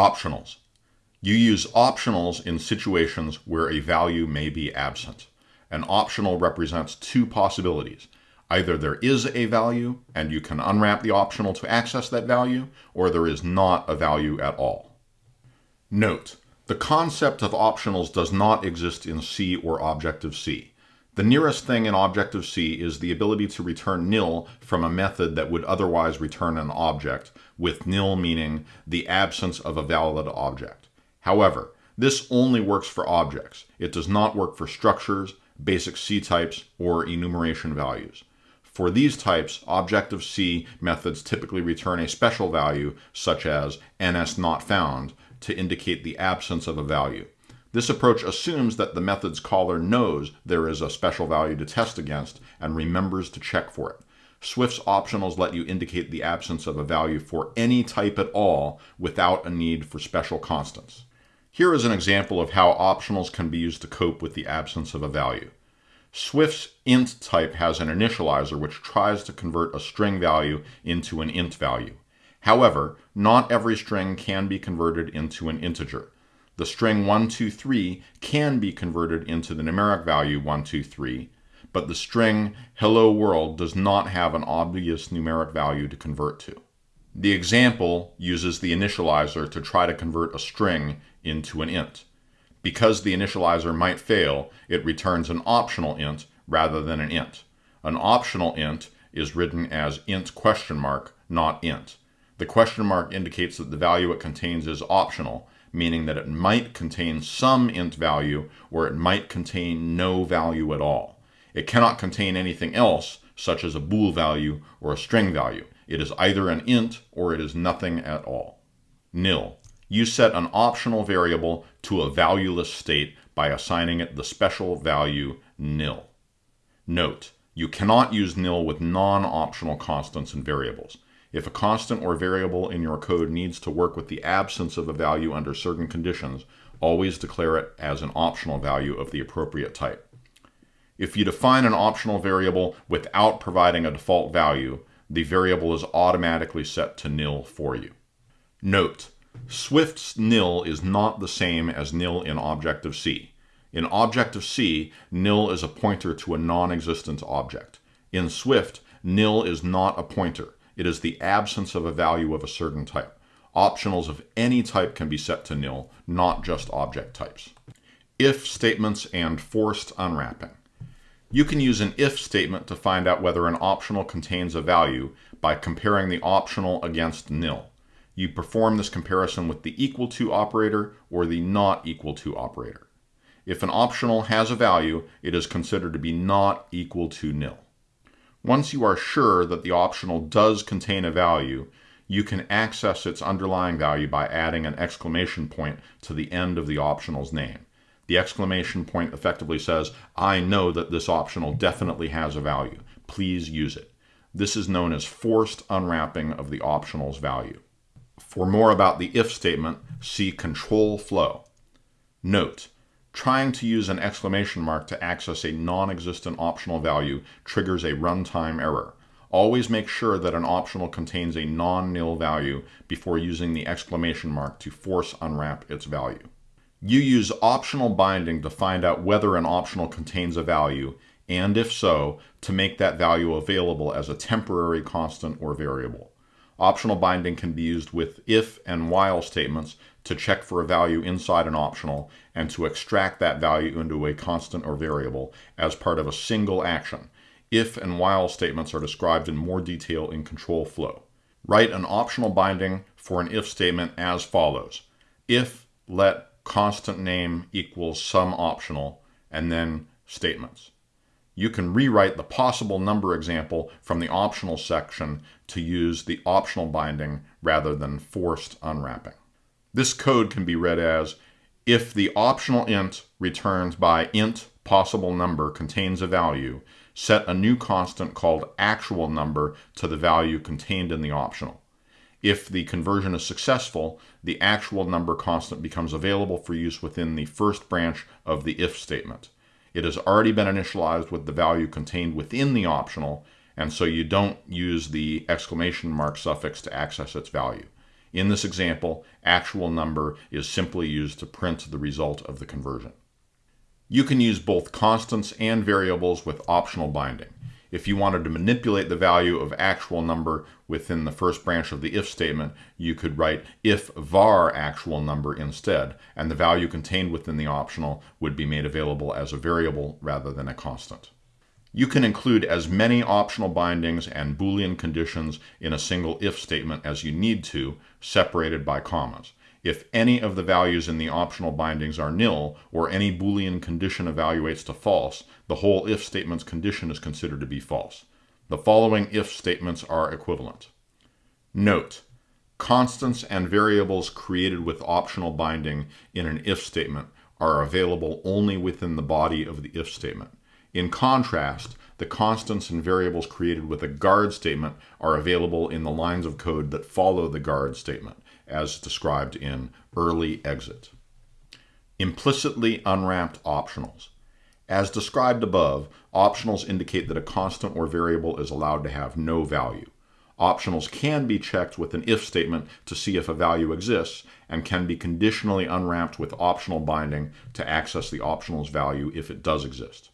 Optionals. You use optionals in situations where a value may be absent. An optional represents two possibilities. Either there is a value and you can unwrap the optional to access that value, or there is not a value at all. Note, the concept of optionals does not exist in C or Objective-C. The nearest thing in Objective-C is the ability to return nil from a method that would otherwise return an object, with nil meaning the absence of a valid object. However, this only works for objects. It does not work for structures, basic C types, or enumeration values. For these types, Objective-C methods typically return a special value, such as NSNotFound, to indicate the absence of a value. This approach assumes that the method's caller knows there is a special value to test against and remembers to check for it. Swift's optionals let you indicate the absence of a value for any type at all without a need for special constants. Here is an example of how optionals can be used to cope with the absence of a value. Swift's int type has an initializer which tries to convert a string value into an int value. However, not every string can be converted into an integer. The string 123 can be converted into the numeric value 123, but the string hello world does not have an obvious numeric value to convert to. The example uses the initializer to try to convert a string into an int. Because the initializer might fail, it returns an optional int rather than an int. An optional int is written as int question mark, not int. The question mark indicates that the value it contains is optional, meaning that it might contain some int value or it might contain no value at all. It cannot contain anything else, such as a bool value or a string value. It is either an int or it is nothing at all. Nil. You set an optional variable to a valueless state by assigning it the special value nil. Note, you cannot use nil with non-optional constants and variables. If a constant or variable in your code needs to work with the absence of a value under certain conditions, always declare it as an optional value of the appropriate type. If you define an optional variable without providing a default value, the variable is automatically set to nil for you. Note, Swift's nil is not the same as nil in Objective-C. In Objective-C, nil is a pointer to a non-existent object. In Swift, nil is not a pointer. It is the absence of a value of a certain type. Optionals of any type can be set to nil, not just object types. If statements and forced unwrapping. You can use an if statement to find out whether an optional contains a value by comparing the optional against nil. You perform this comparison with the equal to operator or the not equal to operator. If an optional has a value, it is considered to be not equal to nil. Once you are sure that the optional does contain a value, you can access its underlying value by adding an exclamation point to the end of the optional's name. The exclamation point effectively says, I know that this optional definitely has a value. Please use it. This is known as forced unwrapping of the optional's value. For more about the if statement, see control flow. Note, Trying to use an exclamation mark to access a non-existent optional value triggers a runtime error. Always make sure that an optional contains a non-nil value before using the exclamation mark to force unwrap its value. You use optional binding to find out whether an optional contains a value, and if so, to make that value available as a temporary constant or variable. Optional binding can be used with if and while statements to check for a value inside an optional and to extract that value into a constant or variable as part of a single action. If and while statements are described in more detail in control flow. Write an optional binding for an if statement as follows. If let constant name equals some optional and then statements you can rewrite the possible number example from the optional section to use the optional binding rather than forced unwrapping. This code can be read as if the optional int returned by int possible number contains a value, set a new constant called actual number to the value contained in the optional. If the conversion is successful, the actual number constant becomes available for use within the first branch of the if statement. It has already been initialized with the value contained within the optional, and so you don't use the exclamation mark suffix to access its value. In this example, actual number is simply used to print the result of the conversion. You can use both constants and variables with optional binding. If you wanted to manipulate the value of actual number within the first branch of the if statement, you could write if var actual number instead, and the value contained within the optional would be made available as a variable rather than a constant. You can include as many optional bindings and Boolean conditions in a single if statement as you need to, separated by commas. If any of the values in the optional bindings are nil, or any Boolean condition evaluates to false, the whole if statement's condition is considered to be false. The following if statements are equivalent. Note, constants and variables created with optional binding in an if statement are available only within the body of the if statement. In contrast, the constants and variables created with a guard statement are available in the lines of code that follow the guard statement as described in early exit. Implicitly unwrapped optionals. As described above, optionals indicate that a constant or variable is allowed to have no value. Optionals can be checked with an if statement to see if a value exists and can be conditionally unwrapped with optional binding to access the optional's value if it does exist.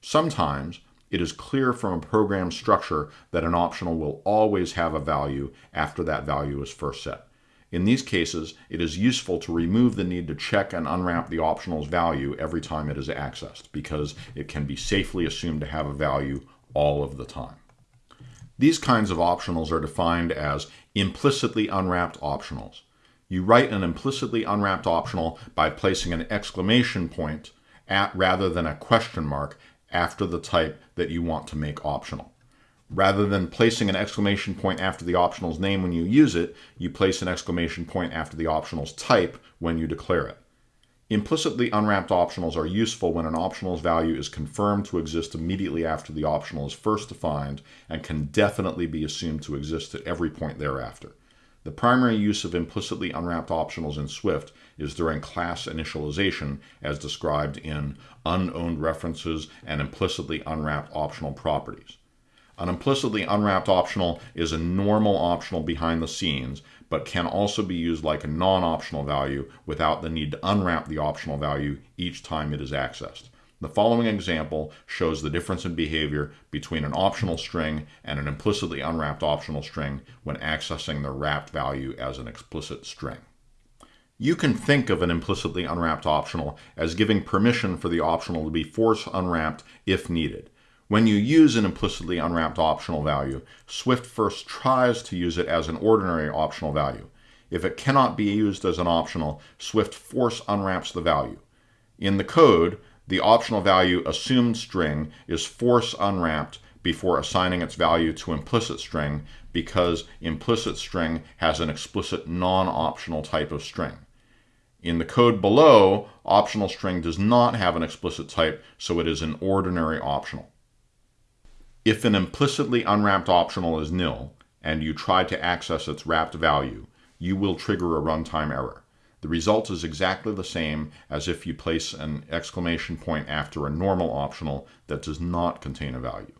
Sometimes it is clear from a program structure that an optional will always have a value after that value is first set. In these cases, it is useful to remove the need to check and unwrap the optional's value every time it is accessed, because it can be safely assumed to have a value all of the time. These kinds of optionals are defined as implicitly unwrapped optionals. You write an implicitly unwrapped optional by placing an exclamation point at rather than a question mark after the type that you want to make optional. Rather than placing an exclamation point after the optional's name when you use it, you place an exclamation point after the optional's type when you declare it. Implicitly unwrapped optionals are useful when an optional's value is confirmed to exist immediately after the optional is first defined and can definitely be assumed to exist at every point thereafter. The primary use of implicitly unwrapped optionals in Swift is during class initialization as described in unowned references and implicitly unwrapped optional properties. An implicitly unwrapped optional is a normal optional behind the scenes, but can also be used like a non-optional value without the need to unwrap the optional value each time it is accessed. The following example shows the difference in behavior between an optional string and an implicitly unwrapped optional string when accessing the wrapped value as an explicit string. You can think of an implicitly unwrapped optional as giving permission for the optional to be force unwrapped if needed. When you use an implicitly unwrapped optional value, Swift first tries to use it as an ordinary optional value. If it cannot be used as an optional, Swift force unwraps the value. In the code, the optional value assumed string is force unwrapped before assigning its value to implicit string because implicit string has an explicit non-optional type of string. In the code below, optional string does not have an explicit type, so it is an ordinary optional. If an implicitly unwrapped optional is nil, and you try to access its wrapped value, you will trigger a runtime error. The result is exactly the same as if you place an exclamation point after a normal optional that does not contain a value.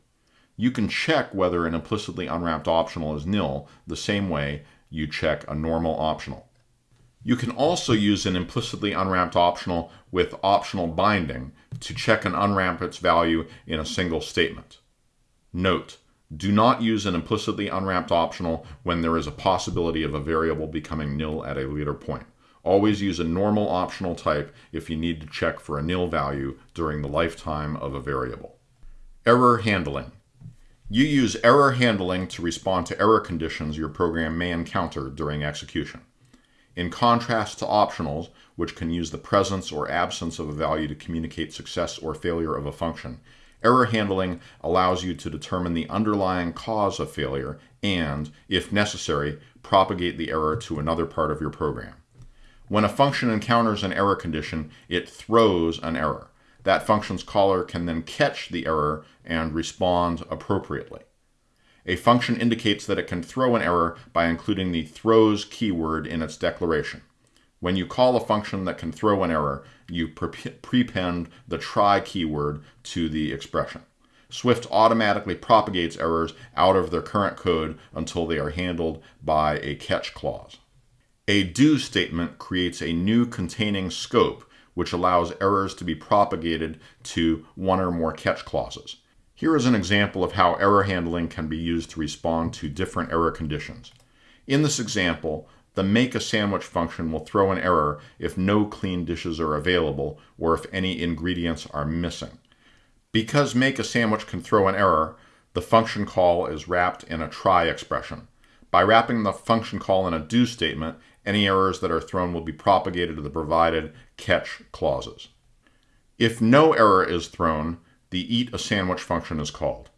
You can check whether an implicitly unwrapped optional is nil the same way you check a normal optional. You can also use an implicitly unwrapped optional with optional binding to check and unwrap its value in a single statement. Note, do not use an implicitly unwrapped optional when there is a possibility of a variable becoming nil at a later point. Always use a normal optional type if you need to check for a nil value during the lifetime of a variable. Error handling. You use error handling to respond to error conditions your program may encounter during execution. In contrast to optionals, which can use the presence or absence of a value to communicate success or failure of a function, Error handling allows you to determine the underlying cause of failure and, if necessary, propagate the error to another part of your program. When a function encounters an error condition, it throws an error. That function's caller can then catch the error and respond appropriately. A function indicates that it can throw an error by including the throws keyword in its declaration. When you call a function that can throw an error, you prepend the try keyword to the expression. Swift automatically propagates errors out of their current code until they are handled by a catch clause. A do statement creates a new containing scope which allows errors to be propagated to one or more catch clauses. Here is an example of how error handling can be used to respond to different error conditions. In this example, the make a sandwich function will throw an error if no clean dishes are available or if any ingredients are missing. Because make a sandwich can throw an error, the function call is wrapped in a try expression. By wrapping the function call in a do statement, any errors that are thrown will be propagated to the provided catch clauses. If no error is thrown, the eat a sandwich function is called.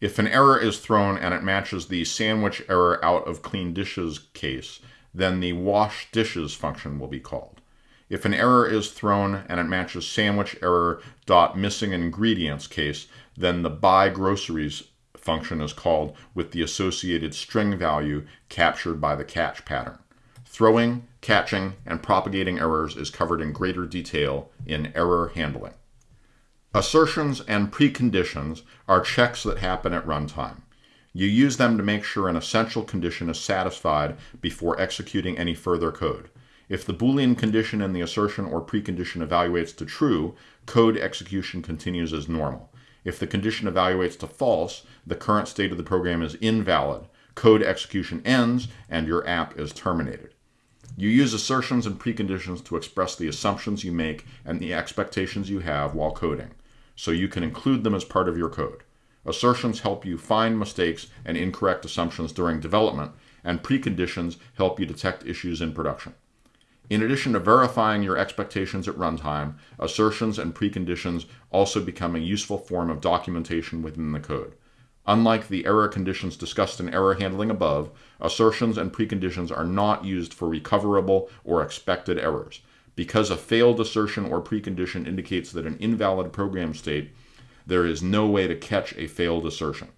If an error is thrown and it matches the sandwich error out of clean dishes case, then the wash dishes function will be called. If an error is thrown and it matches sandwich error dot missing ingredients case, then the buy groceries function is called with the associated string value captured by the catch pattern. Throwing, catching, and propagating errors is covered in greater detail in error handling. Assertions and preconditions are checks that happen at runtime. You use them to make sure an essential condition is satisfied before executing any further code. If the Boolean condition in the assertion or precondition evaluates to true, code execution continues as normal. If the condition evaluates to false, the current state of the program is invalid. Code execution ends and your app is terminated. You use assertions and preconditions to express the assumptions you make and the expectations you have while coding, so you can include them as part of your code. Assertions help you find mistakes and incorrect assumptions during development, and preconditions help you detect issues in production. In addition to verifying your expectations at runtime, assertions and preconditions also become a useful form of documentation within the code. Unlike the error conditions discussed in error handling above, assertions and preconditions are not used for recoverable or expected errors. Because a failed assertion or precondition indicates that an invalid program state, there is no way to catch a failed assertion.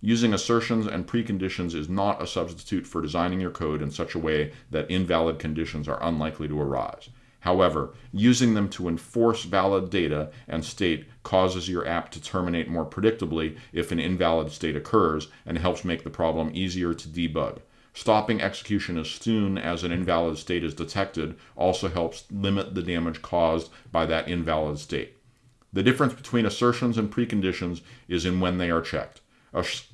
Using assertions and preconditions is not a substitute for designing your code in such a way that invalid conditions are unlikely to arise. However, using them to enforce valid data and state causes your app to terminate more predictably if an invalid state occurs and helps make the problem easier to debug. Stopping execution as soon as an invalid state is detected also helps limit the damage caused by that invalid state. The difference between assertions and preconditions is in when they are checked.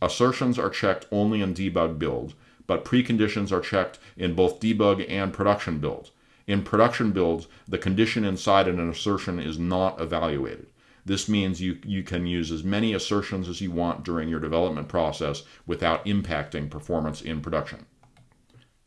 Assertions are checked only in debug builds, but preconditions are checked in both debug and production builds. In production builds, the condition inside an assertion is not evaluated. This means you, you can use as many assertions as you want during your development process without impacting performance in production.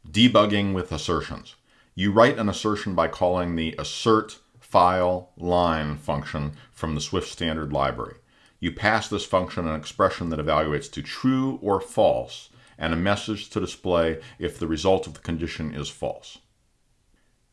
Debugging with assertions. You write an assertion by calling the assert file line function from the Swift standard library. You pass this function an expression that evaluates to true or false and a message to display if the result of the condition is false.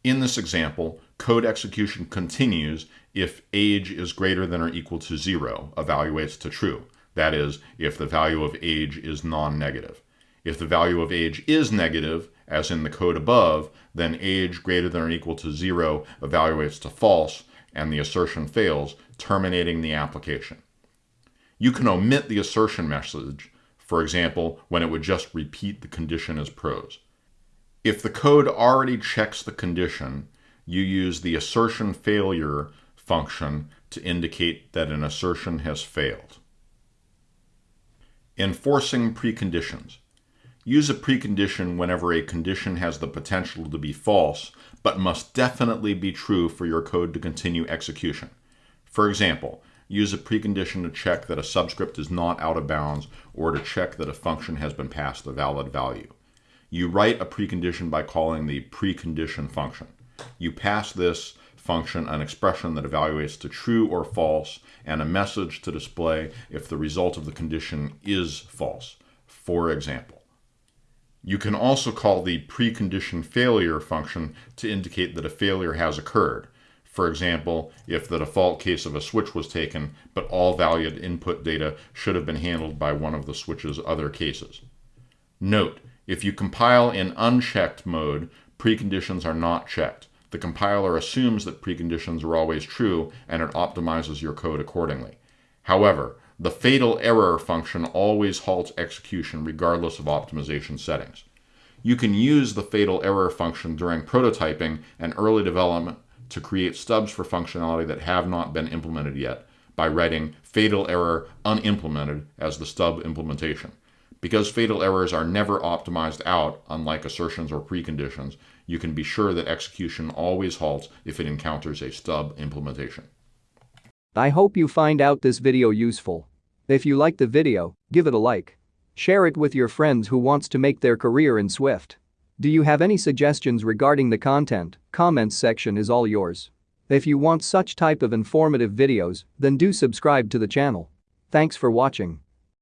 In this example, code execution continues if age is greater than or equal to zero, evaluates to true. That is, if the value of age is non-negative. If the value of age is negative, as in the code above, then age greater than or equal to zero evaluates to false, and the assertion fails, terminating the application. You can omit the assertion message, for example, when it would just repeat the condition as prose. If the code already checks the condition, you use the assertion failure function to indicate that an assertion has failed. Enforcing preconditions. Use a precondition whenever a condition has the potential to be false, but must definitely be true for your code to continue execution. For example, use a precondition to check that a subscript is not out of bounds or to check that a function has been passed a valid value. You write a precondition by calling the precondition function. You pass this function an expression that evaluates to true or false and a message to display if the result of the condition is false. For example, you can also call the precondition failure function to indicate that a failure has occurred. For example, if the default case of a switch was taken, but all valid input data should have been handled by one of the switch's other cases. Note, if you compile in unchecked mode, preconditions are not checked. The compiler assumes that preconditions are always true and it optimizes your code accordingly. However, the fatal error function always halts execution regardless of optimization settings. You can use the fatal error function during prototyping and early development to create stubs for functionality that have not been implemented yet by writing fatal error unimplemented as the stub implementation. Because fatal errors are never optimized out, unlike assertions or preconditions, you can be sure that execution always halts if it encounters a stub implementation. I hope you find out this video useful. If you like the video, give it a like. Share it with your friends who wants to make their career in Swift. Do you have any suggestions regarding the content? Comments section is all yours. If you want such type of informative videos, then do subscribe to the channel. Thanks for watching.